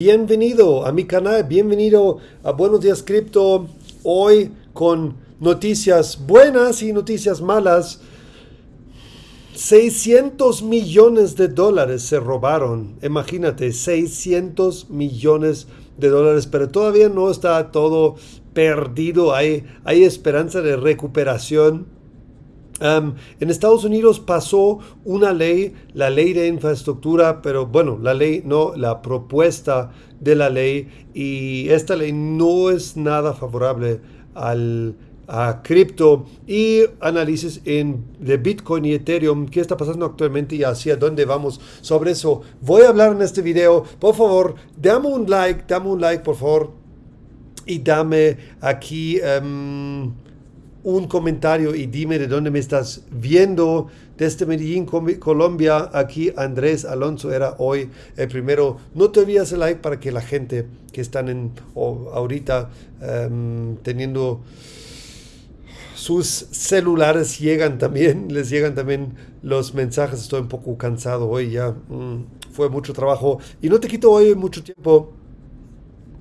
Bienvenido a mi canal, bienvenido a Buenos Días Cripto. Hoy con noticias buenas y noticias malas. 600 millones de dólares se robaron. Imagínate, 600 millones de dólares, pero todavía no está todo perdido. Hay, hay esperanza de recuperación en Estados Unidos pasó una ley, la ley de infraestructura, pero bueno, la ley no, la propuesta de la ley y esta ley no es nada favorable al, a cripto y análisis en, de Bitcoin y Ethereum, qué está pasando actualmente y hacia dónde vamos. Sobre eso voy a hablar en este video. Por favor, dame un like, dame un like, por favor. Y dame aquí un comentario y dime de dónde me estás viendo. Desde Medellín, Colombia, aquí Andrés Alonso era hoy el primero. No te olvides el like para que la gente que están en ahorita em, teniendo sus celulares llegan también, les llegan también los mensajes. Estoy un poco cansado hoy ya. Mm, fue mucho trabajo y no te quito hoy mucho tiempo.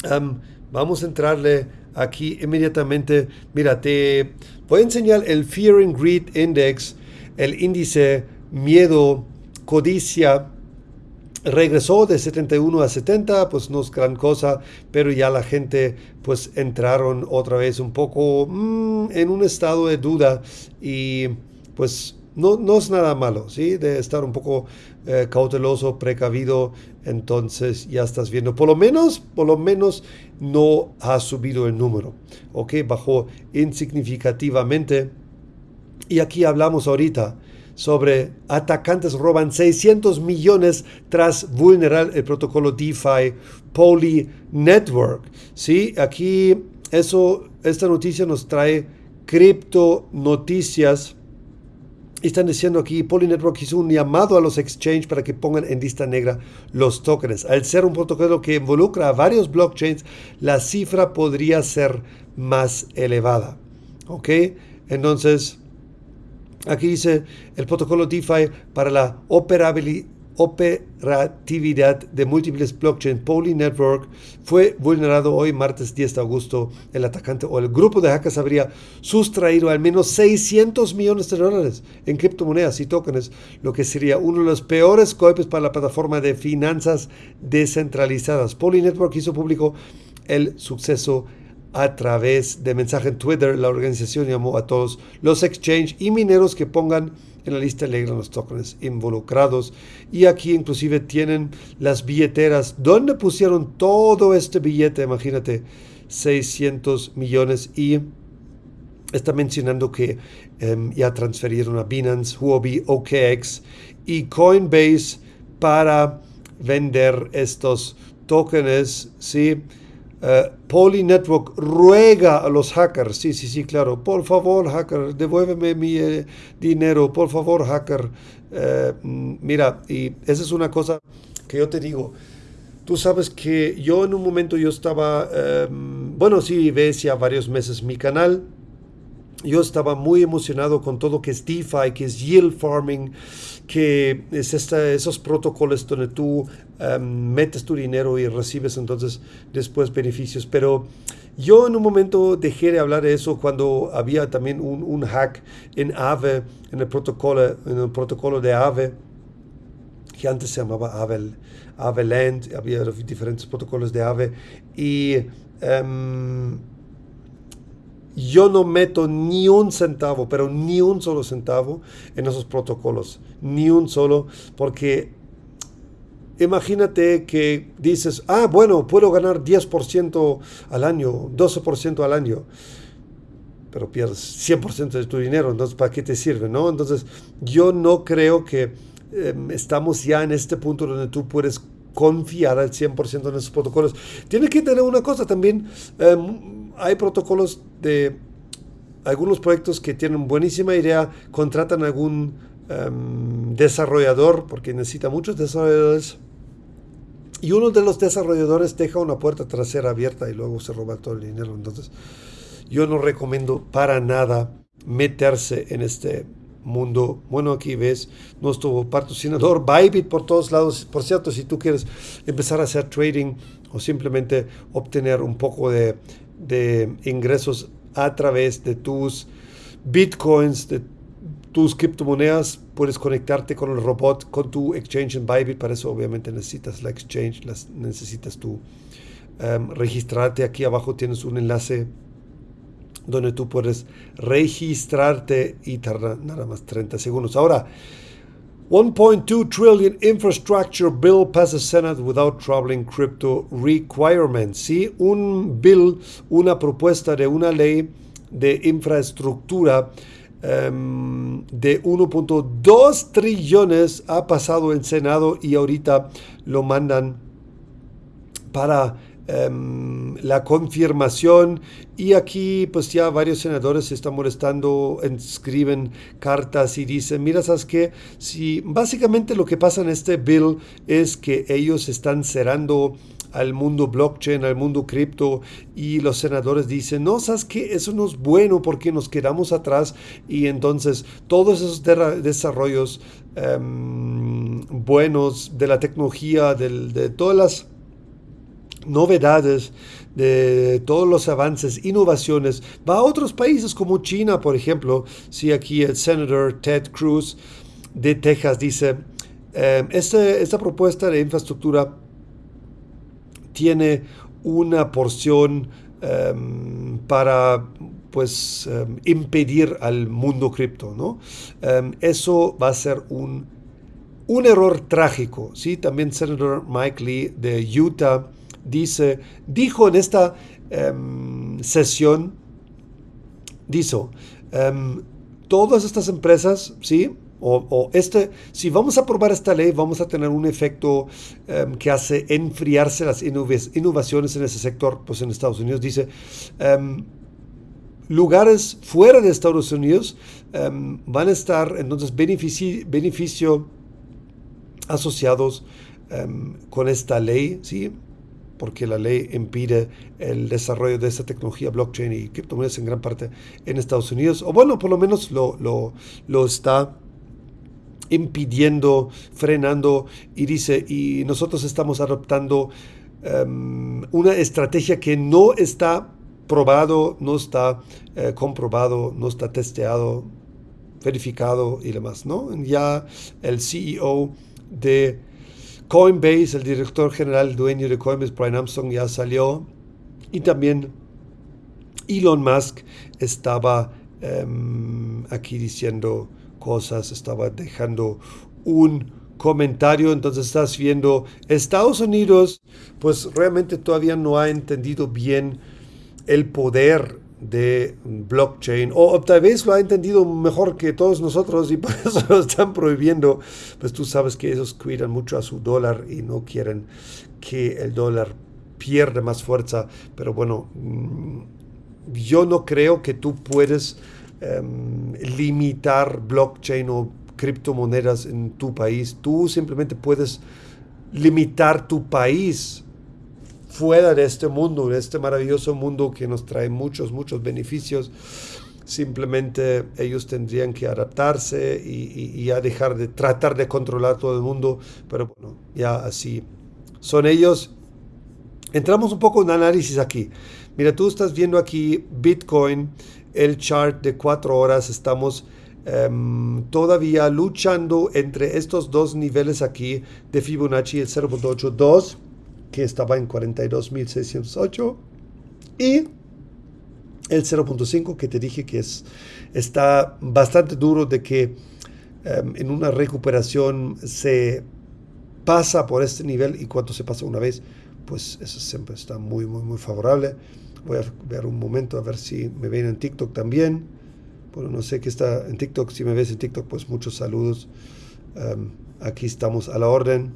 Em, vamos a entrarle aquí inmediatamente. Mira, te voy a enseñar el Fear and Greed Index, el índice miedo, codicia. Regresó de 71 a 70, pues no es gran cosa, pero ya la gente pues entraron otra vez un poco mm, en un estado de duda y pues no, no es nada malo, ¿sí? De estar un poco eh, cauteloso, precavido, entonces ya estás viendo, por lo menos, por lo menos no ha subido el número, ¿ok? Bajó insignificativamente. Y aquí hablamos ahorita sobre atacantes roban 600 millones tras vulnerar el protocolo DeFi Poly Network. Sí, aquí eso, esta noticia nos trae cripto noticias están diciendo aquí, Polynetwork hizo un llamado a los exchanges para que pongan en lista negra los tokens. Al ser un protocolo que involucra a varios blockchains, la cifra podría ser más elevada. ¿Ok? Entonces, aquí dice el protocolo DeFi para la operabilidad operatividad de múltiples blockchains Poly Network fue vulnerado hoy martes 10 de agosto. El atacante o el grupo de hackers habría sustraído al menos 600 millones de dólares en criptomonedas y tokens, lo que sería uno de los peores golpes para la plataforma de finanzas descentralizadas. Poly Network hizo público el suceso a través de mensaje en Twitter. La organización llamó a todos los exchanges y mineros que pongan en la lista negra los tokens involucrados. Y aquí inclusive tienen las billeteras donde pusieron todo este billete, imagínate, 600 millones y está mencionando que em, ya transferieron a Binance, Huobi, OKX y Coinbase para vender estos tokens, ¿sí? Uh, Poly Network ruega a los hackers, sí, sí, sí, claro, por favor, hacker, devuélveme mi eh, dinero, por favor, hacker. Eh, mm, mira, y esa es una cosa que yo te digo. Tú sabes que yo en un momento yo estaba, em, bueno, sí, ves ya varios meses mi canal, yo estaba muy emocionado con todo que es DeFi, que es yield farming, que es esos protocolos donde tú em, metes tu dinero y recibes entonces después beneficios. Pero yo en un momento dejé de hablar de eso cuando había también un, hack en Aave, en el protocolo, en el protocolo de Aave, que antes se llamaba Aave, Land, había diferentes protocolos de Aave y em, yo no meto ni un centavo, pero ni un solo centavo en esos protocolos, ni un solo, porque imagínate que dices, ah, bueno, puedo ganar 10% al año, 12% al año, pero pierdes 100% de tu dinero, entonces ¿para qué te sirve? No? Entonces yo no creo que em, estamos ya en este punto donde tú puedes confiar al 100% en esos protocolos. Tiene que tener una cosa también. Em, hay protocolos de algunos proyectos que tienen buenísima idea, contratan algún em, desarrollador, porque necesita muchos desarrolladores, y uno de los desarrolladores deja una puerta trasera abierta y luego se roba todo el dinero. Entonces, yo no recomiendo para nada meterse en este mundo. Bueno, aquí ves nuestro patrocinador Bybit por todos lados. Por cierto, si tú quieres empezar a hacer trading o simplemente obtener un poco de, de ingresos a través de tus bitcoins, de tus criptomonedas, puedes conectarte con el robot, con tu exchange en Bybit. Para eso obviamente necesitas la exchange, las, necesitas tu um, registrarte. Aquí abajo tienes un enlace donde tú puedes registrarte y tarda nada más 30 segundos. Ahora, 1.2 trillion infrastructure bill passes Senate without troubling crypto requirements. ¿sí? Un bill, una propuesta de una ley de infraestructura um, de 1.2 trillones ha pasado en Senado y ahorita lo mandan para Um, la confirmación y aquí pues ya varios senadores se están molestando, escriben cartas y dicen, mira, ¿sabes qué? Si básicamente lo que pasa en este bill es que ellos están cerrando al mundo blockchain, al mundo cripto y los senadores dicen, no, ¿sabes qué? Eso no es bueno porque nos quedamos atrás y entonces todos esos desarrollos um, buenos de la tecnología, de todas las novedades, de todos los avances, innovaciones, va a otros países como China, por ejemplo. Si aquí el senador Ted Cruz de Texas dice, eh, este, esta, propuesta de infraestructura tiene una porción em, para pues em, impedir al mundo cripto, ¿no? Em, eso va a ser un, un error trágico, ¿sí? También senador Mike Lee de Utah dice, dijo en esta sesión, dijo, todas estas empresas, ¿sí? O, este, si vamos a aprobar esta ley, vamos a tener un efecto em, que hace enfriarse las innovaciones en ese sector, pues en Estados Unidos dice, lugares fuera de Estados Unidos van a estar entonces beneficio, asociados con esta ley, ¿sí? porque la ley impide el desarrollo de esa tecnología blockchain y criptomonedas en gran parte en Estados Unidos, o bueno, por lo menos lo, lo, está impidiendo, frenando y dice, y nosotros estamos adoptando em, una estrategia que no está probado, no está eh, comprobado, no está testeado, verificado y demás, ¿no? Ya el CEO de Coinbase, el director general dueño de Coinbase, Brian Armstrong, ya salió. Y también Elon Musk estaba em, aquí diciendo cosas, estaba dejando un comentario. Entonces estás viendo Estados Unidos, pues realmente todavía no ha entendido bien el poder de blockchain, o tal vez lo ha entendido mejor que todos nosotros y por eso lo están prohibiendo, pues tú sabes que ellos cuidan mucho a su dólar y no quieren que el dólar pierda más fuerza, pero bueno, mm, yo no creo que tú puedes em, limitar blockchain o criptomonedas en tu país, tú simplemente puedes limitar tu país fuera de este mundo, de este maravilloso mundo que nos trae muchos, muchos beneficios. Simplemente ellos tendrían que adaptarse y, ya dejar de tratar de controlar todo el mundo, pero bueno, ya así son ellos. Entramos un poco en análisis aquí. Mira, tú estás viendo aquí Bitcoin, el chart de cuatro horas, estamos em, todavía luchando entre estos dos niveles aquí de Fibonacci, el 0.82 que estaba en 42.608 y el 0.5 que te dije que es, está bastante duro de que em, en una recuperación se pasa por este nivel y cuando se pasa una vez, pues eso siempre está muy, muy, muy favorable. Voy a ver un momento a ver si me ven en TikTok también. Bueno, no sé qué está en TikTok. Si me ves en TikTok, pues muchos saludos. Aquí estamos a la orden.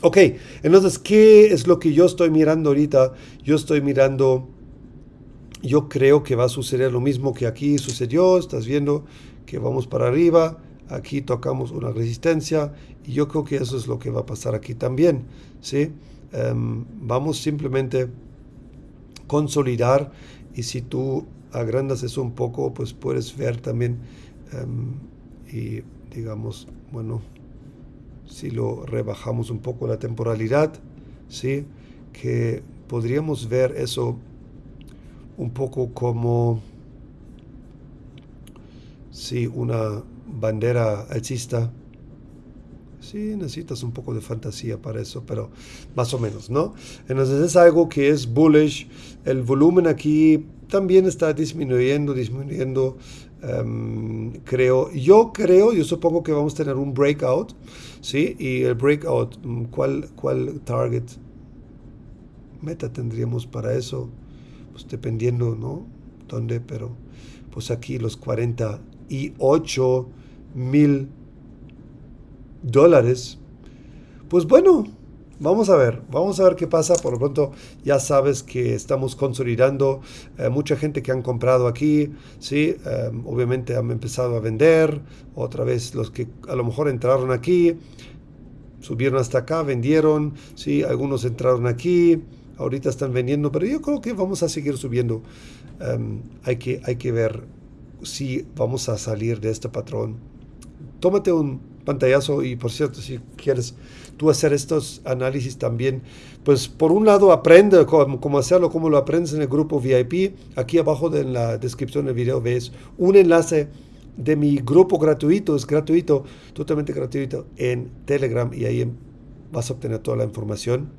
Ok, entonces, ¿qué es lo que yo estoy mirando ahorita? Yo estoy mirando, yo creo que va a suceder lo mismo que aquí sucedió, estás viendo que vamos para arriba, aquí tocamos una resistencia y yo creo que eso es lo que va a pasar aquí también, ¿sí? Vamos simplemente consolidar y si tú agrandas eso un poco, pues puedes ver también em, y digamos, bueno, si lo rebajamos un poco la temporalidad, ¿sí? que podríamos ver eso un poco como si una bandera alcista. Sí, necesitas un poco de fantasía para eso, pero más o menos, ¿no? Entonces es algo que es bullish. El volumen aquí también está disminuyendo, disminuyendo. Em, creo, yo creo, yo supongo que vamos a tener un breakout, ¿sí? Y el breakout, mm, ¿cuál, cuál target meta tendríamos para eso? Pues dependiendo, ¿no? ¿Dónde? Pero pues aquí los 48 mil dólares. Pues bueno, vamos a ver, vamos a ver qué pasa. Por lo pronto ya sabes que estamos consolidando. Eh, mucha gente que han comprado aquí, ¿sí? Eh, obviamente han empezado a vender. Otra vez los que a lo mejor entraron aquí, subieron hasta acá, vendieron, ¿sí? Algunos entraron aquí. Ahorita están vendiendo, pero yo creo que vamos a seguir subiendo. Em, hay, que, hay que ver si vamos a salir de este patrón. Tómate un pantallazo y por cierto, si quieres tú hacer estos análisis también, pues por un lado aprende cómo, hacerlo, cómo lo aprendes en el grupo VIP. Aquí abajo en la descripción del video ves un enlace de mi grupo gratuito, es gratuito, totalmente gratuito en Telegram y ahí vas a obtener toda la información.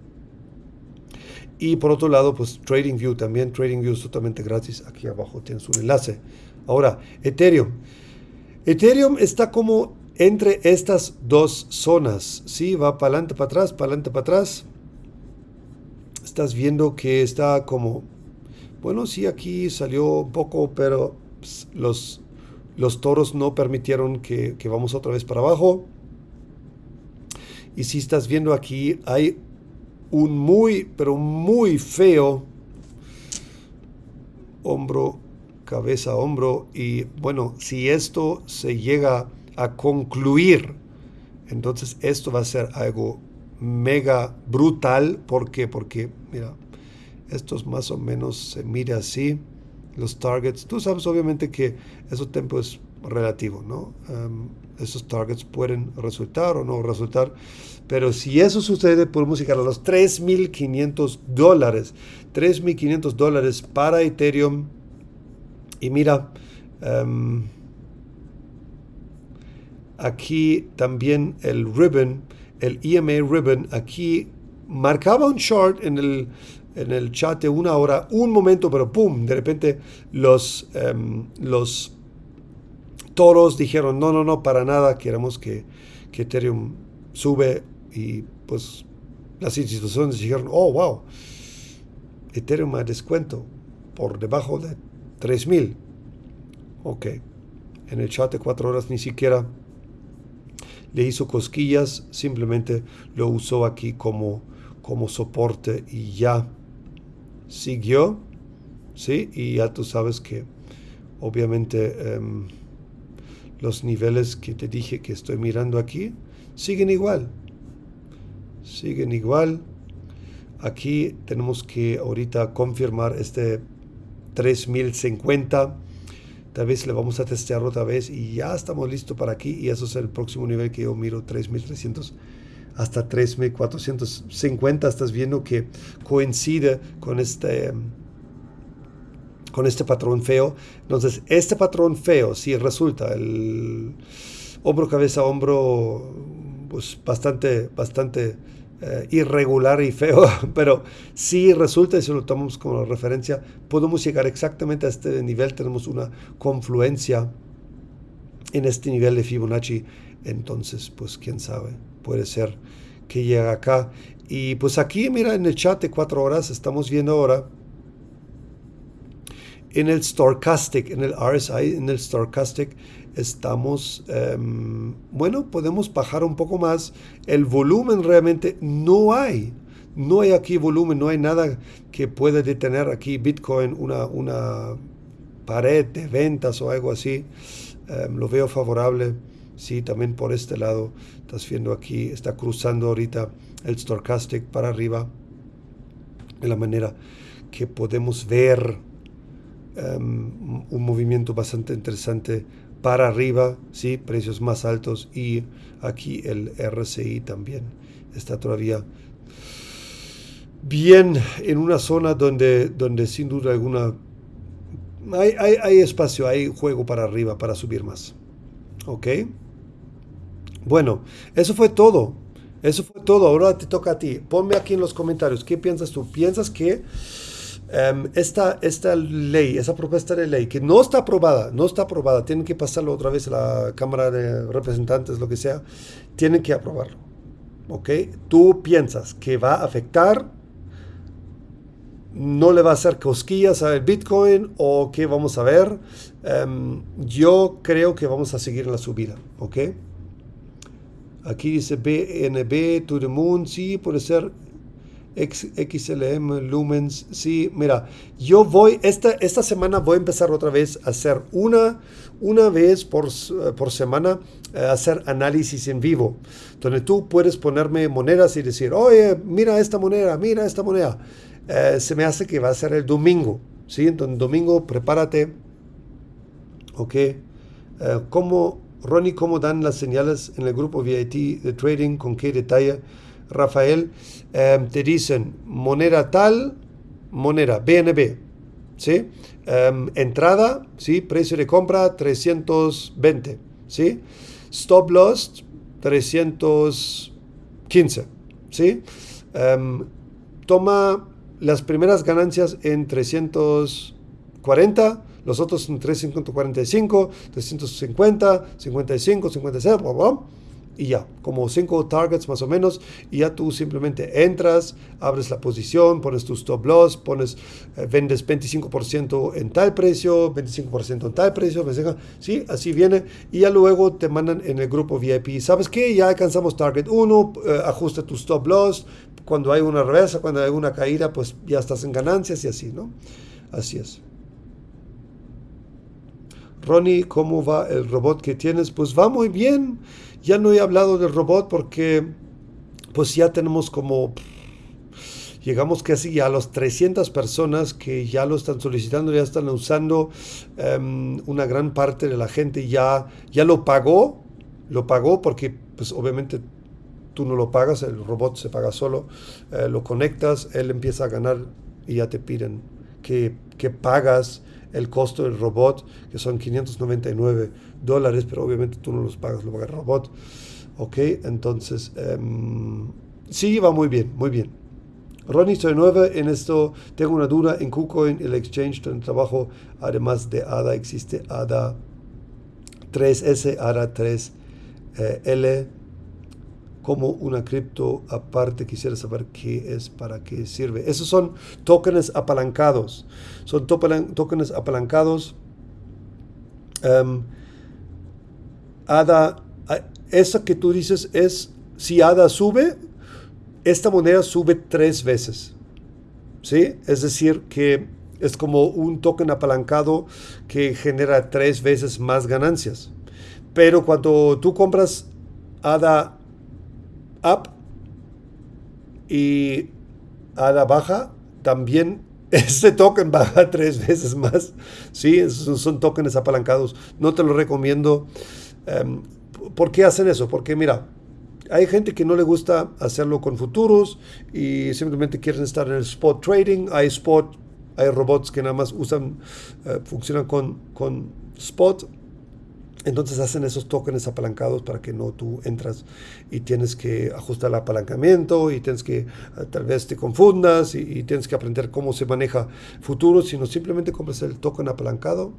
Y por otro lado, pues TradingView también, TradingView es totalmente gratis, aquí abajo tienes un enlace. Ahora, Ethereum. Ethereum está como entre estas dos zonas. ¿sí? Va para adelante, para atrás, para adelante, para atrás. Estás viendo que está como, bueno, sí, aquí salió un poco, pero pues, los, los toros no permitieron que, que vamos otra vez para abajo. Y si estás viendo aquí, hay un muy, pero muy feo hombro, cabeza, hombro. Y bueno, si esto se llega a concluir. Entonces esto va a ser algo mega brutal. ¿Por qué? Porque, mira, estos más o menos se mira así, los targets. Tú sabes obviamente que eso tiempo es relativo, ¿no? Um, esos targets pueden resultar o no resultar. Pero si eso sucede, podemos llegar a los 3.500 dólares. 3.500 dólares para Ethereum. Y mira, um, aquí también el ribbon, el EMA ribbon, aquí marcaba un short en el, en el chat de una hora, un momento, pero ¡pum! De repente los, um, los toros dijeron, no, no, no, para nada, queremos que, que Ethereum sube y pues las instituciones dijeron, oh, wow, Ethereum a descuento por debajo de 3000. Ok, en el chat de cuatro horas ni siquiera le hizo cosquillas, simplemente lo usó aquí como, como soporte y ya siguió, ¿sí? Y ya tú sabes que obviamente em, los niveles que te dije que estoy mirando aquí siguen igual, siguen igual. Aquí tenemos que ahorita confirmar este 3050 Tal vez le vamos a testear otra vez y ya estamos listos para aquí. Y eso es el próximo nivel que yo miro, 3300 hasta 3450. Estás viendo que coincide con este, con este patrón feo. Entonces, este patrón feo, si resulta el hombro, cabeza, hombro, pues bastante, bastante eh, irregular y feo, pero si resulta, y si lo tomamos como referencia, podemos llegar exactamente a este nivel, tenemos una confluencia en este nivel de Fibonacci, entonces, pues quién sabe, puede ser que llegue acá. Y pues aquí, mira, en el chat de cuatro horas, estamos viendo ahora en el Stochastic, en el RSI, en el Stochastic, estamos, em, bueno, podemos bajar un poco más. El volumen realmente no hay. No hay aquí volumen, no hay nada que pueda detener aquí Bitcoin, una, una pared de ventas o algo así. Em, lo veo favorable. Sí, también por este lado. Estás viendo aquí, está cruzando ahorita el Stochastic para arriba. De la manera que podemos ver em, un movimiento bastante interesante para arriba, ¿sí? precios más altos y aquí el RCI también está todavía bien en una zona donde, donde sin duda alguna hay, hay, hay espacio, hay juego para arriba, para subir más. ¿Ok? Bueno, eso fue todo. Eso fue todo. Ahora te toca a ti. Ponme aquí en los comentarios. ¿Qué piensas tú? ¿Piensas que em, esta, esta ley, esa propuesta de ley, que no está aprobada, no está aprobada, tienen que pasarlo otra vez a la Cámara de Representantes, lo que sea, tienen que aprobarlo? ¿Ok? ¿Tú piensas que va a afectar no le va a hacer cosquillas al Bitcoin o qué vamos a ver. Em, yo creo que vamos a seguir la subida, ¿ok? Aquí dice BNB to the moon, sí, puede ser XLM Lumens, sí, mira, yo voy, esta, esta semana voy a empezar otra vez a hacer una, una vez por, por semana, eh, hacer análisis en vivo, donde tú puedes ponerme monedas y decir, oye, mira esta moneda, mira esta moneda. Eh, se me hace que va a ser el domingo, ¿sí? Entonces, domingo, prepárate, ¿ok? Eh, ¿cómo, Ronnie, cómo dan las señales en el grupo VIT de trading? ¿Con qué detalle? Rafael, em, te dicen moneda tal, moneda BNB, ¿sí? Em, entrada, ¿sí? Precio de compra 320, ¿sí? Stop loss 315, ¿sí? Em, toma las primeras ganancias en 340, los otros en 345, 350, 55, 56, bla, bla, y ya, como cinco targets más o menos, y ya tú simplemente entras, abres la posición, pones tu stop loss, pones, eh, vendes 25% en tal precio, 25% en tal precio, sí, así viene, y ya luego te mandan en el grupo VIP, ¿sabes qué? Ya alcanzamos target 1, eh, ajusta tu stop loss, cuando hay una reversa, cuando hay una caída, pues ya estás en ganancias y así, ¿no? Así es. Ronnie, ¿cómo va el robot que tienes? Pues va muy bien. Ya no he hablado del robot porque pues ya tenemos como llegamos casi a las 300 personas que ya lo están solicitando, ya están usando. Em, una gran parte de la gente ya, ya lo pagó, lo pagó porque pues obviamente tú no lo pagas, el robot se paga solo, eh, lo conectas, él empieza a ganar y ya te piden que, que pagas el costo del robot, que son 599 dólares, pero obviamente tú no los pagas, lo paga el robot. Ok, entonces, um, sí, va muy bien, muy bien. Ronnie, soy nueva en esto. Tengo una duda en KuCoin, el exchange donde trabajo. Además de ADA, existe ADA 3S, ADA 3L como una cripto aparte. Quisiera saber qué es, para qué sirve. Esos son tokens apalancados. Son tokens apalancados. Um, ADA, esa que tú dices es, si ADA sube, esta moneda sube tres veces. ¿Sí? Es decir, que es como un token apalancado que genera tres veces más ganancias. Pero cuando tú compras ADA up y a la baja también este token baja tres veces más. Sí, son, tokens apalancados. No te lo recomiendo. Um, ¿Por qué hacen eso? Porque mira, hay gente que no le gusta hacerlo con futuros y simplemente quieren estar en el spot trading. Hay spot, hay robots que nada más usan, uh, funcionan con, con spot entonces hacen esos tokens apalancados para que no tú entras y tienes que ajustar el apalancamiento y tienes que eh, tal vez te confundas y, tienes que aprender cómo se maneja futuro, sino simplemente compras el token apalancado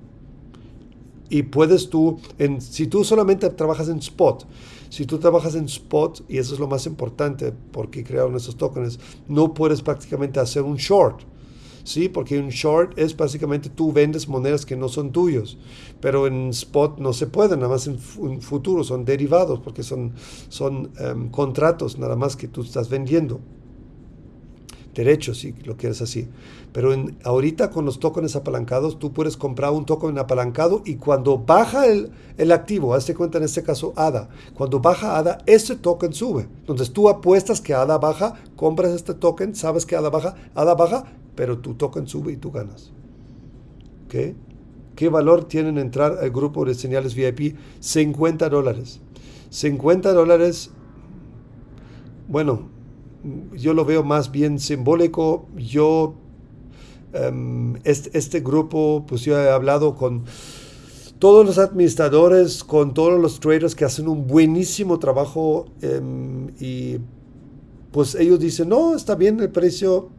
y puedes tú, en, si tú solamente trabajas en spot, si tú trabajas en spot, y eso es lo más importante porque crearon esos tokens, no puedes prácticamente hacer un short. ¿Sí? Porque un short es básicamente tú vendes monedas que no son tuyos, pero en spot no se puede, nada más en, futuro son derivados, porque son, son em, contratos nada más que tú estás vendiendo. Derechos, si lo quieres así. Pero en, ahorita con los tokens apalancados, tú puedes comprar un token apalancado y cuando baja el, el activo, hazte cuenta en este caso ADA, cuando baja ADA, ese token sube. Entonces tú apuestas que ADA baja, compras este token, sabes que ADA baja, ADA baja, pero tu token sube y tú ganas. ¿Qué? ¿Qué valor tienen entrar al grupo de señales VIP? 50 dólares. 50 dólares, bueno, yo lo veo más bien simbólico. Yo, este, este, grupo, pues yo he hablado con todos los administradores, con todos los traders que hacen un buenísimo trabajo um, y pues ellos dicen, no, está bien el precio,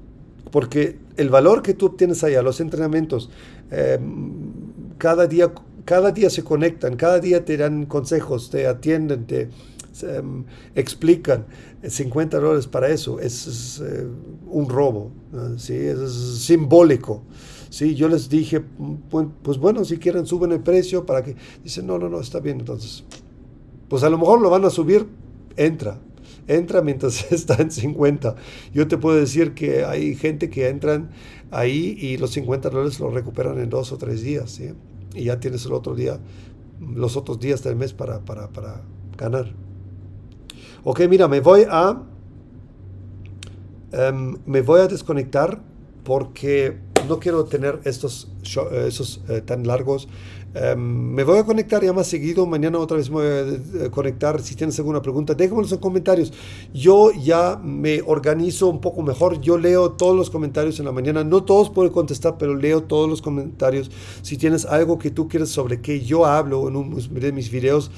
porque el valor que tú obtienes allá, los entrenamientos, um, cada día cada día se conectan, cada día te dan consejos, te atienden, te, um, explican 50 dólares para eso, es, uh, un robo, ¿sí? es, es, simbólico. ¿sí? Yo les dije, pues bueno, si quieren suben el precio para que... Dicen, no, no, no, está bien, entonces. Pues a lo mejor lo van a subir, entra. Entra mientras está en 50. Yo te puedo decir que hay gente que entran ahí y los 50 dólares los recuperan en dos o tres días. ¿sí? Y ya tienes el otro día, los otros días del mes para, para, para ganar. Ok, mira, me voy a... Um, me voy a desconectar porque no quiero tener estos show, esos eh, tan largos. Um, me voy a conectar ya más seguido. Mañana otra vez me voy a eh, conectar. Si tienes alguna pregunta, déjamelos en comentarios. Yo ya me organizo un poco mejor. Yo leo todos los comentarios en la mañana. No todos puedo contestar, pero leo todos los comentarios. Si tienes algo que tú quieres sobre que yo hablo en un de mis videos,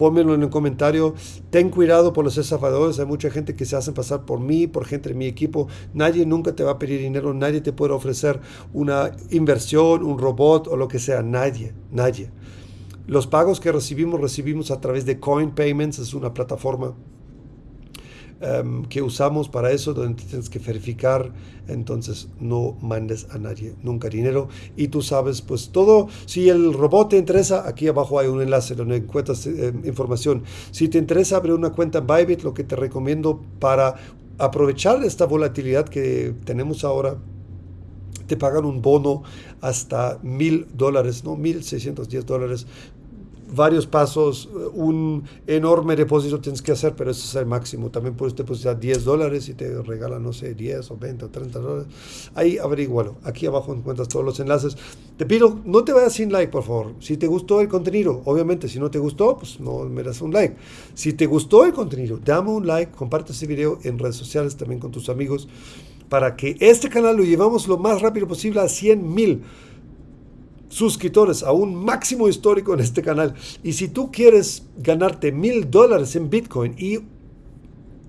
pónmelo en el comentario. Ten cuidado por los estafadores. Hay mucha gente que se hacen pasar por mí, por gente de mi equipo. Nadie nunca te va a pedir dinero. Nadie te puede ofrecer una inversión, un robot o lo que sea. Nadie, nadie. Los pagos que recibimos, recibimos a través de Coin Payments. Es una plataforma um, que usamos para eso, donde tienes que verificar, entonces no mandes a nadie nunca dinero. Y tú sabes, pues todo, si el robot te interesa, aquí abajo hay un enlace donde encuentras eh, información. Si te interesa abrir una cuenta en Bybit, lo que te recomiendo para aprovechar esta volatilidad que tenemos ahora, te pagan un bono hasta mil dólares, ¿no? Mil seiscientos diez dólares varios pasos, un enorme depósito tienes que hacer, pero ese es el máximo. También puedes depositar 10 dólares y te regalan, no sé, 10 o 20 o 30 dólares. Ahí averigualo. Aquí abajo encuentras todos los enlaces. Te pido, no te vayas sin like, por favor. Si te gustó el contenido, obviamente, si no te gustó, pues no me das un like. Si te gustó el contenido, dame un like, comparte este video en redes sociales también con tus amigos para que este canal lo llevamos lo más rápido posible a 100 mil suscriptores a un máximo histórico en este canal. Y si tú quieres ganarte mil dólares en Bitcoin y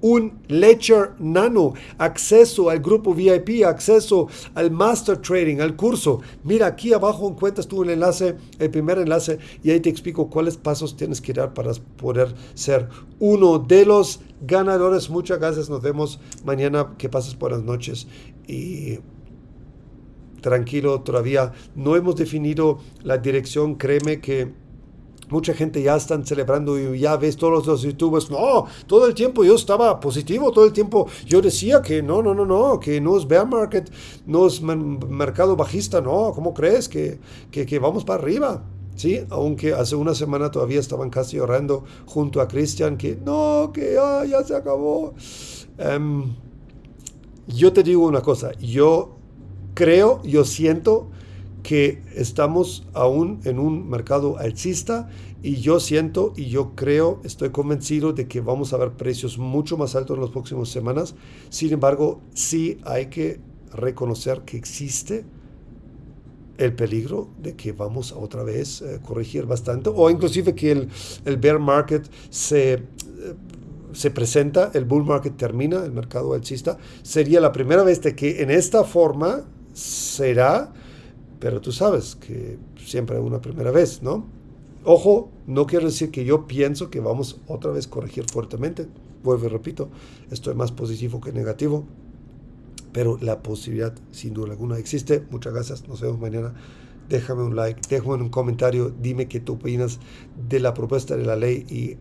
un Ledger Nano, acceso al grupo VIP, acceso al Master Trading, al curso. Mira, aquí abajo encuentras tú el enlace, el primer enlace, y ahí te explico cuáles pasos tienes que dar para poder ser uno de los ganadores. Muchas gracias, nos vemos mañana. Que pases buenas noches y tranquilo, todavía no hemos definido la dirección, créeme que mucha gente ya están celebrando y ya ves todos los youtubers, no, todo el tiempo yo estaba positivo, todo el tiempo yo decía que no, no, no, no, que no es bear market, no es mercado bajista, no, ¿cómo crees que, que, que vamos para arriba? Sí, aunque hace una semana todavía estaban casi orando junto a Cristian que no, que ya, ya se acabó. Um, yo te digo una cosa, yo creo, yo siento que estamos aún en un mercado alcista y yo siento y yo creo, estoy convencido de que vamos a ver precios mucho más altos en las próximas semanas. Sin embargo, sí hay que reconocer que existe el peligro de que vamos a otra vez eh, corregir bastante o inclusive que el, el bear market se... Eh, se presenta, el bull market termina, el mercado alcista, sería la primera vez de que en esta forma será, pero tú sabes que siempre hay una primera vez, ¿no? Ojo, no quiero decir que yo pienso que vamos otra vez a corregir fuertemente. Vuelvo y repito, estoy más positivo que negativo, pero la posibilidad sin duda alguna existe. Muchas gracias, nos vemos mañana. Déjame un like, déjame un comentario, dime qué tú opinas de la propuesta de la ley y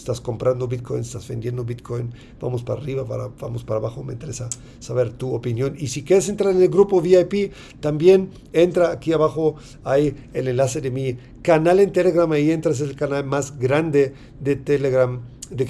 estás comprando Bitcoin, estás vendiendo Bitcoin, vamos para arriba, para, vamos para abajo, me interesa saber tu opinión. Y si quieres entrar en el grupo VIP, también entra aquí abajo, hay el enlace de mi canal en Telegram, ahí entras en el canal más grande de Telegram de